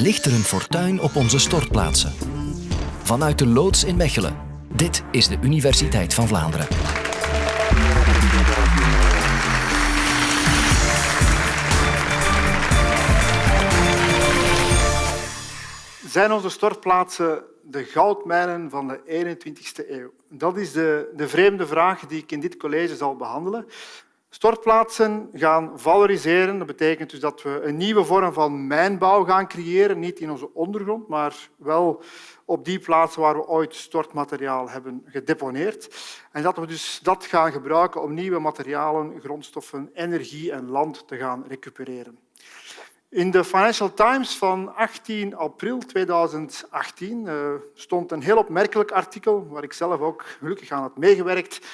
ligt er een fortuin op onze stortplaatsen. Vanuit de loods in Mechelen. Dit is de Universiteit van Vlaanderen. Zijn onze stortplaatsen de goudmijnen van de 21ste eeuw? Dat is de, de vreemde vraag die ik in dit college zal behandelen. Stortplaatsen gaan valoriseren. Dat betekent dus dat we een nieuwe vorm van mijnbouw gaan creëren. Niet in onze ondergrond, maar wel op die plaatsen waar we ooit stortmateriaal hebben gedeponeerd. En dat we dus dat gaan gebruiken om nieuwe materialen, grondstoffen, energie en land te gaan recupereren. In de Financial Times van 18 april 2018 uh, eh, stond een heel opmerkelijk artikel, waar ik zelf ook gelukkig aan had meegewerkt,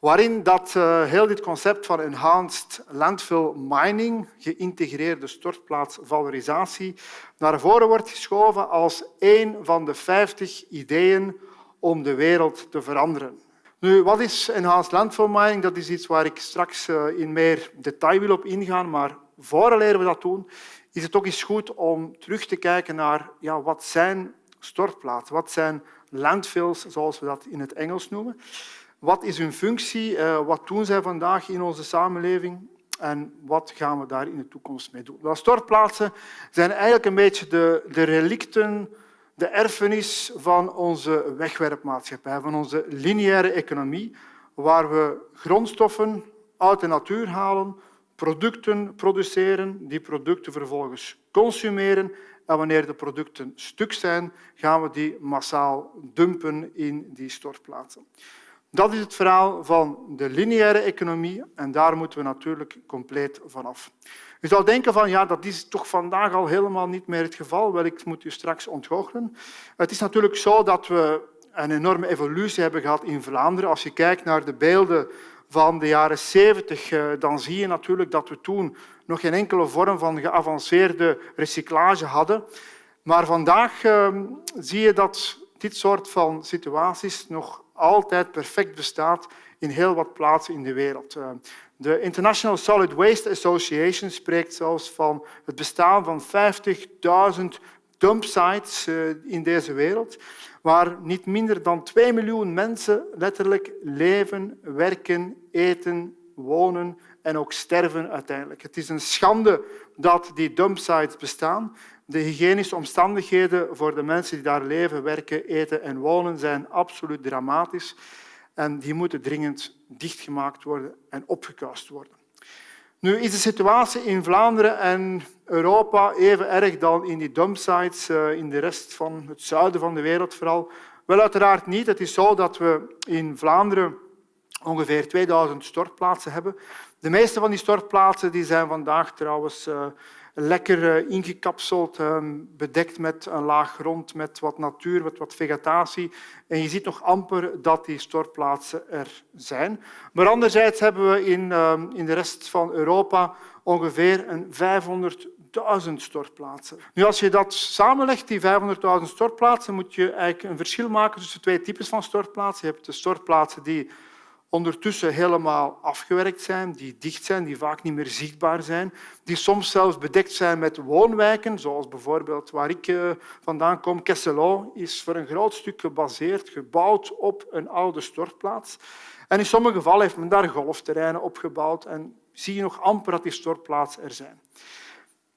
waarin dat, uh, heel dit concept van enhanced landfill mining, geïntegreerde stortplaatsvalorisatie, naar voren wordt geschoven als een van de 50 ideeën om de wereld te veranderen. Nu, wat is enhanced landfill mining? Dat is iets waar ik straks uh, in meer detail wil op ingaan, maar voordat we dat doen, is het ook eens goed om terug te kijken naar ja, wat zijn stortplaatsen, wat zijn landfills, zoals we dat in het Engels noemen. Wat is hun functie? Uh, wat doen zij vandaag in onze samenleving? En wat gaan we daar in de toekomst mee doen? Wel, stortplaatsen zijn eigenlijk een beetje de, de relicten, de erfenis van onze wegwerpmaatschappij, van onze lineaire economie, waar we grondstoffen uit de natuur halen, producten produceren, die producten vervolgens consumeren en wanneer de producten stuk zijn, gaan we die massaal dumpen in die stortplaatsen. Dat is het verhaal van de lineaire economie en daar moeten we natuurlijk compleet vanaf. Je zou denken van ja, dat is toch vandaag al helemaal niet meer het geval. Wel, ik moet u straks ontgoochelen. Het is natuurlijk zo dat we een enorme evolutie hebben gehad in Vlaanderen. Als je kijkt naar de beelden van de jaren 70, eh, dan zie je natuurlijk dat we toen nog geen enkele vorm van geavanceerde recyclage hadden. Maar vandaag ehm, zie je dat dit soort van situaties nog altijd perfect bestaat in heel wat plaatsen in de wereld. Eh, de International Solid Waste Association spreekt zelfs van het bestaan van 50.000 dumpsites eh, in deze wereld waar niet minder dan 2 miljoen mensen letterlijk leven, werken, eten, wonen en ook sterven uiteindelijk. Het is een schande dat die dumpsites bestaan. De hygiënische omstandigheden voor de mensen die daar leven, werken, eten en wonen zijn absoluut dramatisch en die moeten dringend dichtgemaakt worden en opgekuist worden. Nu is de situatie in Vlaanderen en Europa even erg dan in die dumpsites eh, in de rest van het zuiden van de wereld vooral? Wel, uiteraard niet. Het is zo dat we in Vlaanderen ongeveer 2000 stortplaatsen hebben. De meeste van die stortplaatsen die zijn vandaag trouwens uh, lekker eh, ingekapseld, ehm, bedekt met een laag grond, met wat natuur, met wat vegetatie. En je ziet nog amper dat die stortplaatsen er zijn. Maar anderzijds hebben we in, ehm, in de rest van Europa ongeveer een 500.000 stortplaatsen. Nu, als je dat samenlegt, die 500.000 stortplaatsen, moet je eigenlijk een verschil maken tussen twee types van stortplaatsen. Je hebt de stortplaatsen die ondertussen helemaal afgewerkt zijn, die dicht zijn, die vaak niet meer zichtbaar zijn, die soms zelfs bedekt zijn met woonwijken, zoals bijvoorbeeld waar ik eh, vandaan kom. Kesselo is voor een groot stuk gebaseerd, gebouwd op een oude stortplaats. En in sommige gevallen heeft men daar golfterreinen opgebouwd en zie je nog amper dat die stortplaatsen er zijn.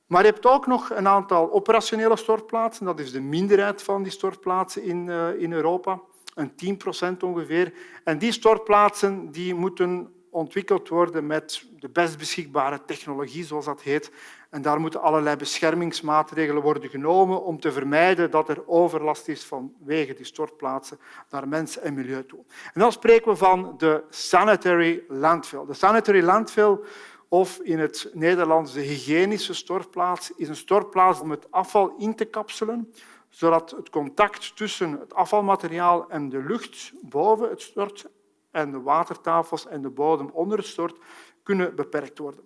Maar je hebt ook nog een aantal operationele stortplaatsen. Dat is de minderheid van die stortplaatsen in, eh, in Europa een 10 procent ongeveer. En die stortplaatsen die moeten ontwikkeld worden met de best beschikbare technologie, zoals dat heet. En daar moeten allerlei beschermingsmaatregelen worden genomen om te vermijden dat er overlast is vanwege die stortplaatsen naar mens en milieu toe. En dan spreken we van de sanitary landfill. De sanitary landfill, of in het Nederlands de hygiënische stortplaats, is een stortplaats om het afval in te kapselen zodat het contact tussen het afvalmateriaal en de lucht boven het stort en de watertafels en de bodem onder het stort kunnen beperkt worden.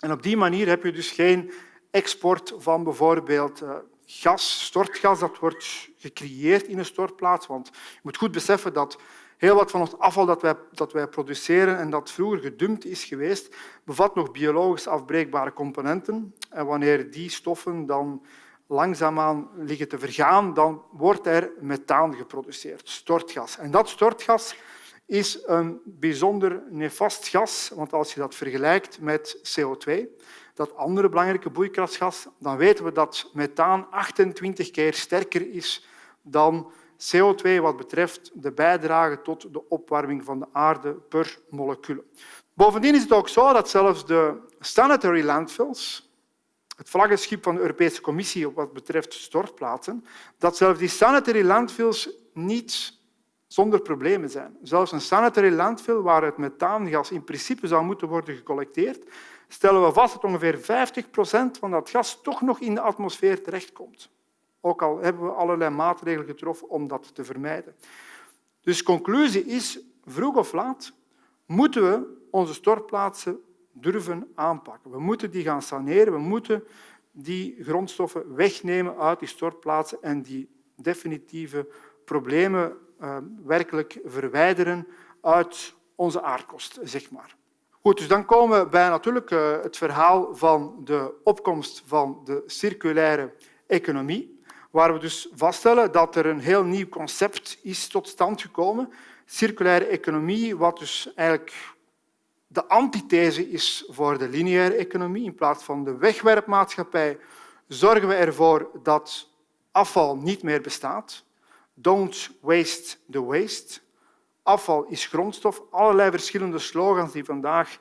En op die manier heb je dus geen export van bijvoorbeeld eh, gas, stortgas, dat wordt gecreëerd in een stortplaats. Want je moet goed beseffen dat heel wat van het afval dat wij, dat wij produceren en dat vroeger gedumpt is geweest, bevat nog biologisch afbreekbare componenten. En wanneer die stoffen dan langzaamaan liggen te vergaan, dan wordt er methaan geproduceerd, stortgas. En dat stortgas is een bijzonder nefast gas, want als je dat vergelijkt met CO2, dat andere belangrijke broeikasgas, dan weten we dat methaan 28 keer sterker is dan CO2 wat betreft de bijdrage tot de opwarming van de aarde per molecuul. Bovendien is het ook zo dat zelfs de sanitary landfills, het vlaggenschip van de Europese Commissie wat betreft stortplaatsen, dat zelfs die sanitary landfills niet zonder problemen zijn. Zelfs een sanitary landfill waar het methaangas in principe zou moeten worden gecollecteerd, stellen we vast dat ongeveer 50 procent van dat gas toch nog in de atmosfeer terechtkomt. Ook al hebben we allerlei maatregelen getroffen om dat te vermijden. Dus conclusie is, vroeg of laat moeten we onze stortplaatsen durven aanpakken. We moeten die gaan saneren, we moeten die grondstoffen wegnemen uit die stortplaatsen en die definitieve problemen uh, werkelijk verwijderen uit onze aardkost. Zeg maar. Goed, dus dan komen we bij natuurlijk uh, het verhaal van de opkomst van de circulaire economie, waar we dus vaststellen dat er een heel nieuw concept is tot stand gekomen. Circulaire economie, wat dus eigenlijk de antithese is voor de lineaire economie. In plaats van de wegwerpmaatschappij zorgen we ervoor dat afval niet meer bestaat. Don't waste the waste. Afval is grondstof. Allerlei verschillende slogans die vandaag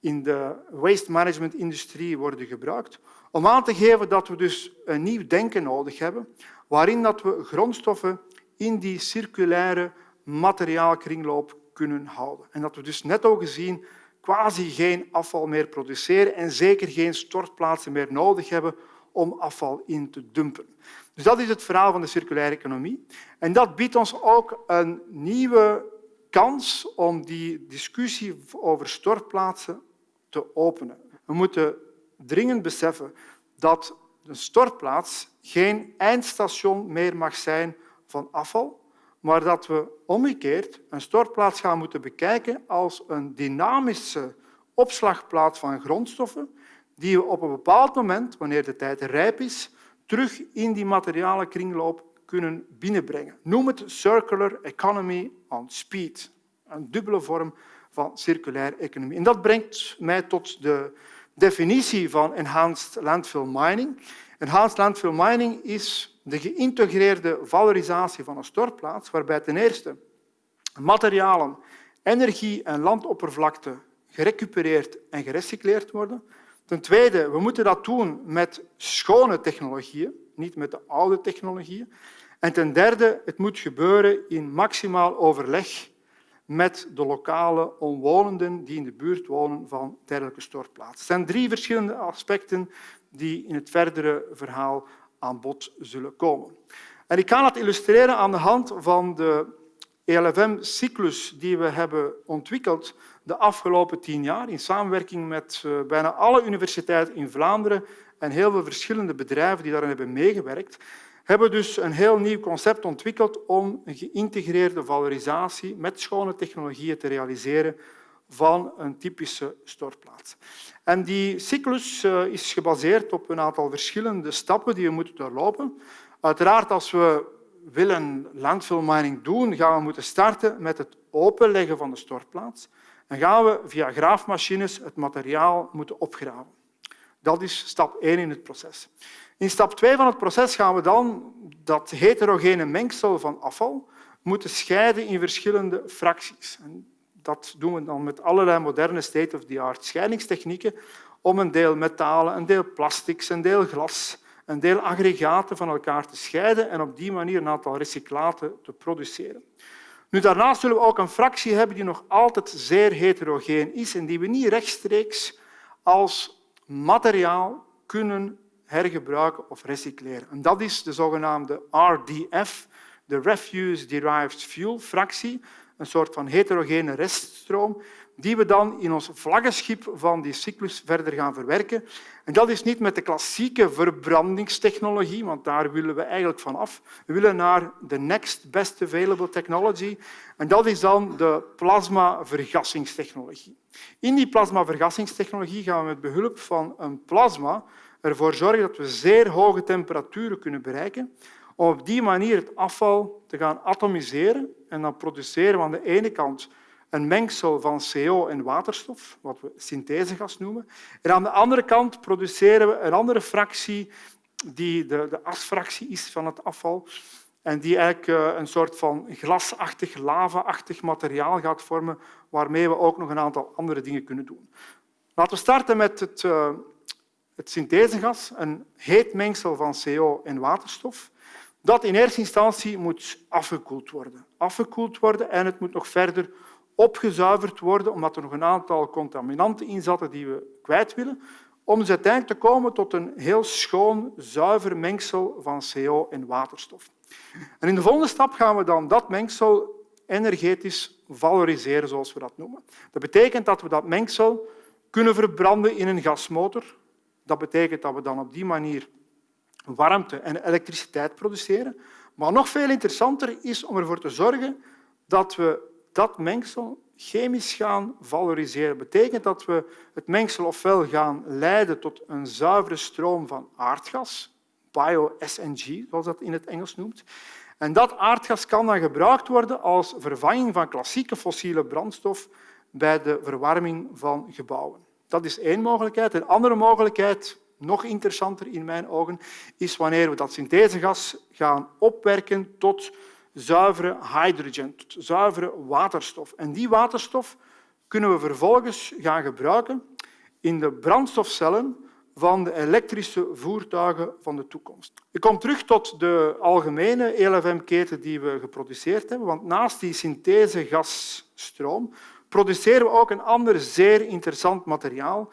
in de waste management industrie worden gebruikt om aan te geven dat we dus een nieuw denken nodig hebben waarin dat we grondstoffen in die circulaire materiaalkringloop kunnen houden. En dat we dus net al gezien quasi geen afval meer produceren en zeker geen stortplaatsen meer nodig hebben om afval in te dumpen. Dus dat is het verhaal van de circulaire economie. En dat biedt ons ook een nieuwe kans om die discussie over stortplaatsen te openen. We moeten dringend beseffen dat een stortplaats geen eindstation meer mag zijn van afval, maar dat we omgekeerd een stortplaats gaan moeten bekijken als een dynamische opslagplaats van grondstoffen die we op een bepaald moment, wanneer de tijd rijp is, terug in die materiale kringloop kunnen binnenbrengen. Noem het circular economy on speed, een dubbele vorm van circulaire economie. En dat brengt mij tot de definitie van enhanced landfill mining. Landfill mining is de geïntegreerde valorisatie van een stortplaats, waarbij ten eerste materialen, energie en landoppervlakte gerecupereerd en gerecycleerd worden. Ten tweede, we moeten dat doen met schone technologieën, niet met de oude technologieën. En ten derde, het moet gebeuren in maximaal overleg met de lokale omwonenden die in de buurt wonen van dergelijke stortplaatsen. Het zijn drie verschillende aspecten die in het verdere verhaal aan bod zullen komen. En ik kan dat illustreren aan de hand van de ELFM-cyclus die we hebben ontwikkeld de afgelopen tien jaar in samenwerking met eh, bijna alle universiteiten in Vlaanderen en heel veel verschillende bedrijven die daarin hebben meegewerkt, hebben we dus een heel nieuw concept ontwikkeld om een geïntegreerde valorisatie met schone technologieën te realiseren van een typische stortplaats. En die cyclus eh, is gebaseerd op een aantal verschillende stappen die we moeten doorlopen. Uiteraard, als we willen landfill mining doen, gaan we moeten starten met het openleggen van de stortplaats. Dan gaan we via graafmachines het materiaal moeten opgraven. Dat is stap 1 in het proces. In stap 2 van het proces gaan we dan dat heterogene mengsel van afval moeten scheiden in verschillende fracties. En dat doen we dan met allerlei moderne state-of-the-art scheidingstechnieken om een deel metalen, een deel plastics, een deel glas, een deel aggregaten van elkaar te scheiden en op die manier een aantal recyclaten te produceren. Nu, daarnaast zullen we ook een fractie hebben die nog altijd zeer heterogeen is en die we niet rechtstreeks als materiaal kunnen hergebruiken of recycleren. En dat is de zogenaamde RDF, de Refuse Derived Fuel fractie, een soort van heterogene reststroom die we dan in ons vlaggenschip van die cyclus verder gaan verwerken. En dat is niet met de klassieke verbrandingstechnologie, want daar willen we eigenlijk van af. We willen naar de next best available technology. En dat is dan de plasmavergassingstechnologie. In die plasmavergassingstechnologie gaan we met behulp van een plasma ervoor zorgen dat we zeer hoge temperaturen kunnen bereiken om op die manier het afval te gaan atomiseren en dan produceren we aan de ene kant een mengsel van CO en waterstof, wat we synthesegas noemen. En aan de andere kant produceren we een andere fractie die de, de asfractie is van het afval en die eigenlijk eh, een soort van glasachtig, lava-achtig materiaal gaat vormen waarmee we ook nog een aantal andere dingen kunnen doen. Laten we starten met het, uh, het synthesegas, een heet mengsel van CO en waterstof dat in eerste instantie moet afgekoeld worden. Afgekoeld worden en het moet nog verder opgezuiverd worden, omdat er nog een aantal contaminanten in zaten die we kwijt willen, om dus uiteindelijk te komen tot een heel schoon, zuiver mengsel van CO en waterstof. En in de volgende stap gaan we dan dat mengsel energetisch valoriseren, zoals we dat noemen. Dat betekent dat we dat mengsel kunnen verbranden in een gasmotor. Dat betekent dat we dan op die manier warmte en elektriciteit produceren. Maar nog veel interessanter is om ervoor te zorgen dat we dat mengsel chemisch gaan valoriseren. Dat betekent dat we het mengsel ofwel gaan leiden tot een zuivere stroom van aardgas, bio-SNG, zoals dat in het Engels noemt. En dat aardgas kan dan gebruikt worden als vervanging van klassieke fossiele brandstof bij de verwarming van gebouwen. Dat is één mogelijkheid. Een andere mogelijkheid nog interessanter in mijn ogen, is wanneer we dat synthesegas gaan opwerken tot zuivere hydrogen, tot zuivere waterstof. En die waterstof kunnen we vervolgens gaan gebruiken in de brandstofcellen van de elektrische voertuigen van de toekomst. Ik kom terug tot de algemene ELFM-keten die we geproduceerd hebben, want naast die synthesegasstroom produceren we ook een ander zeer interessant materiaal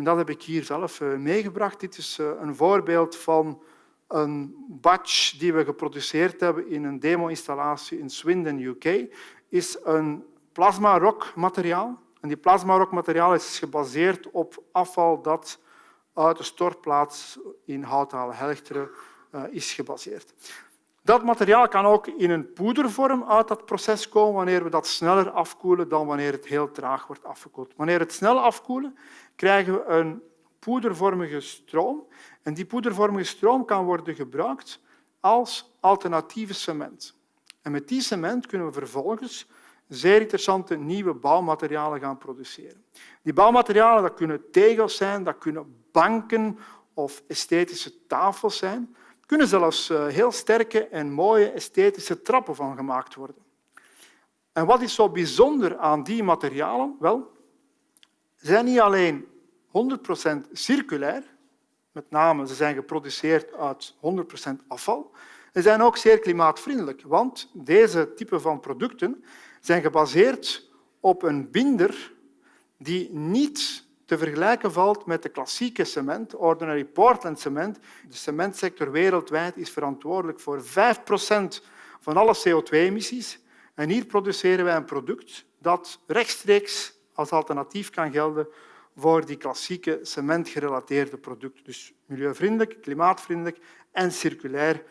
en dat heb ik hier zelf eh, meegebracht. Dit is eh, een voorbeeld van een batch die we geproduceerd hebben in een demo-installatie in Swindon, UK. is een plasma-rock-materiaal. En die plasma-rock-materiaal is gebaseerd op afval dat uit de stortplaats in Houthalen-Helchteren uh, is gebaseerd. Dat materiaal kan ook in een poedervorm uit dat proces komen wanneer we dat sneller afkoelen dan wanneer het heel traag wordt afgekoeld. Wanneer het snel afkoelen, krijgen we een poedervormige stroom. En die poedervormige stroom kan worden gebruikt als alternatieve cement. En met die cement kunnen we vervolgens zeer interessante nieuwe bouwmaterialen gaan produceren. Die bouwmaterialen dat kunnen tegels zijn, dat kunnen banken of esthetische tafels zijn kunnen zelfs eh, heel sterke en mooie esthetische trappen van gemaakt worden. En wat is zo bijzonder aan die materialen? Wel, zijn niet alleen 100% circulair, met name ze zijn geproduceerd uit 100% afval, ze zijn ook zeer klimaatvriendelijk, want deze type van producten zijn gebaseerd op een binder die niet te vergelijken valt met de klassieke cement, ordinary Portland cement. De cementsector wereldwijd is verantwoordelijk voor 5% van alle CO2-emissies. En hier produceren wij een product dat rechtstreeks als alternatief kan gelden voor die klassieke cementgerelateerde producten. Dus milieuvriendelijk, klimaatvriendelijk en circulair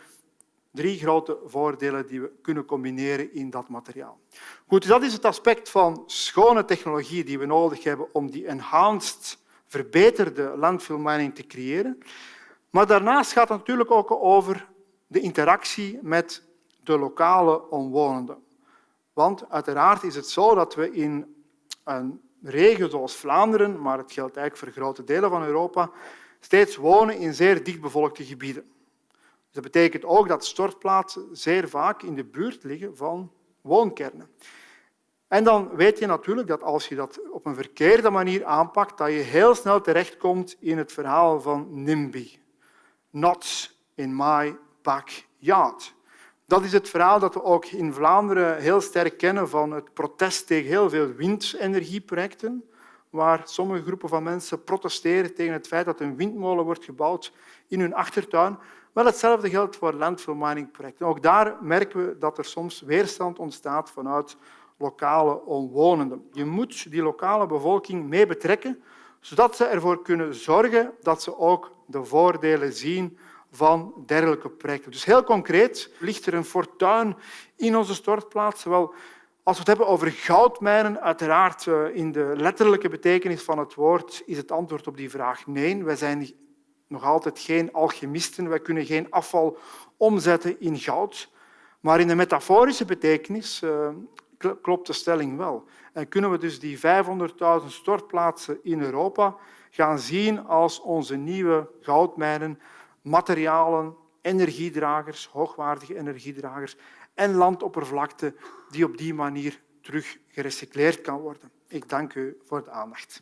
Drie grote voordelen die we kunnen combineren in dat materiaal. Goed, dus dat is het aspect van schone technologie die we nodig hebben om die enhanced, verbeterde landfill mining te creëren. Maar daarnaast gaat het natuurlijk ook over de interactie met de lokale omwonenden. Want uiteraard is het zo dat we in een regio zoals Vlaanderen, maar het geldt eigenlijk voor grote delen van Europa, steeds wonen in zeer dichtbevolkte gebieden. Dat betekent ook dat stortplaatsen zeer vaak in de buurt liggen van woonkernen. En dan weet je natuurlijk dat als je dat op een verkeerde manier aanpakt, dat je heel snel terechtkomt in het verhaal van NIMBY. Not in my backyard. Dat is het verhaal dat we ook in Vlaanderen heel sterk kennen van het protest tegen heel veel windenergieprojecten, waar sommige groepen van mensen protesteren tegen het feit dat een windmolen wordt gebouwd in hun achtertuin. Wel, hetzelfde geldt voor landfill mining projecten. Ook daar merken we dat er soms weerstand ontstaat vanuit lokale omwonenden. Je moet die lokale bevolking mee betrekken, zodat ze ervoor kunnen zorgen dat ze ook de voordelen zien van dergelijke projecten. Dus heel concreet ligt er een fortuin in onze stortplaatsen. Wel, als we het hebben over goudmijnen, uiteraard eh, in de letterlijke betekenis van het woord is het antwoord op die vraag nee. Wij zijn nog altijd geen alchemisten. Wij kunnen geen afval omzetten in goud. Maar in de metaforische betekenis uh, klopt de stelling wel. En kunnen we dus die 500.000 stortplaatsen in Europa gaan zien als onze nieuwe goudmijnen, materialen, energiedragers, hoogwaardige energiedragers en landoppervlakte die op die manier terug gerecycleerd kan worden. Ik dank u voor de aandacht.